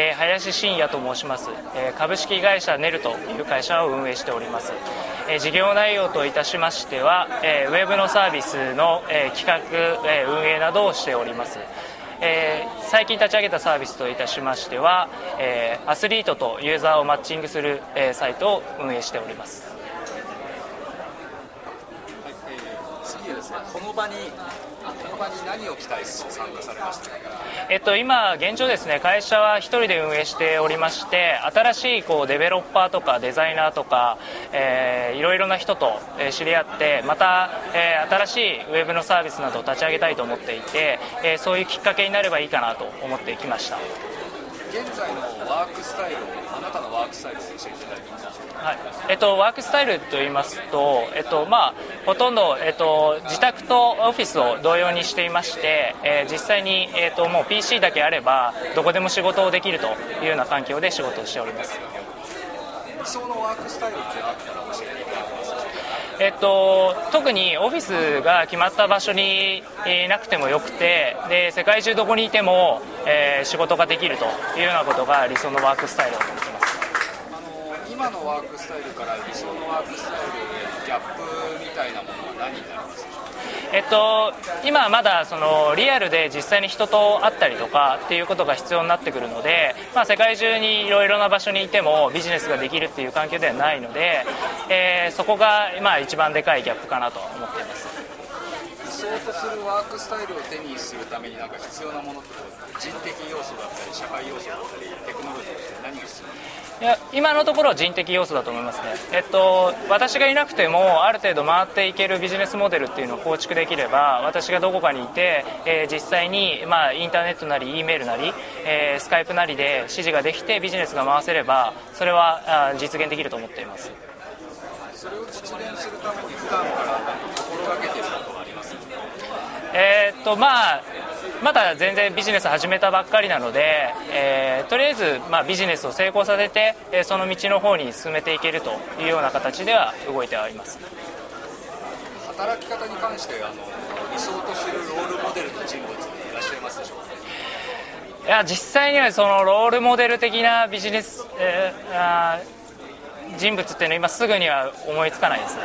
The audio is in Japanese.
えー、林信也と申します、えー、株式会社ネルという会社を運営しております、えー、事業内容といたしましては、えー、ウェブのサービスの、えー、企画、えー、運営などをしております。えー、最近立ち上げたサービスといたしましては、えー、アスリートとユーザーをマッチングする、えー、サイトを運営しております、はいえー、次はですねこの場にこの場に何を期待して参加されましたえっと、今、現状ですね会社は1人で運営しておりまして新しいこうデベロッパーとかデザイナーとか、えー、いろいろな人と知り合ってまた、えー、新しいウェブのサービスなどを立ち上げたいと思っていて、えー、そういうきっかけになればいいかなと思ってきました。現在のワークスタイルあなたのワークスタイルを教えていただけますか、はい。えっと、ワークスタイルといいますと、えっとまあ、ほとんど、えっと、自宅とオフィスを同様にしていまして、えー、実際に、えっと、もう PC だけあればどこでも仕事をできるというような環境で仕事をしております。想のワークスタイルってあったら教えていただけますえっと、特にオフィスが決まった場所にいなくてもよくてで世界中どこにいても、えー、仕事ができるというようなことが理想のワークスタイルだと思ってます。あの今のワークスタイルから理想のワークスタイルへのギャップみたいなものは何になりますか？えっと、今まだそのリアルで実際に人と会ったりとかっていうことが必要になってくるので、まあ、世界中にいろいろな場所にいてもビジネスができるっていう環境ではないので、えー、そこが今一番でかいギャップかなと思っています。理想とするワークスタイルを手にするためになんか必要なものって人的要素だったり社会要素だったりテクノロジーって何が必要いや今のところは人的要素だと思いますね、えっと、私がいなくてもある程度回っていけるビジネスモデルっていうのを構築できれば私がどこかにいて、えー、実際に、まあ、インターネットなり E メールなり、えー、スカイプなりで指示ができてビジネスが回せればそれはあ実現できると思っています。それを実現するために普段から心がけていることはありますえー、っとまあまだ全然ビジネス始めたばっかりなので、えー、とりあえず、まあ、ビジネスを成功させて、えー、その道の方に進めていけるというような形では動いてはいます。働き方に関してあの理想とするロールモデルの人物いらっしゃいますでしょうか？いや実際にはそのロールモデル的なビジネス、えー、あ人物っていうのは今すぐには思いつかないですね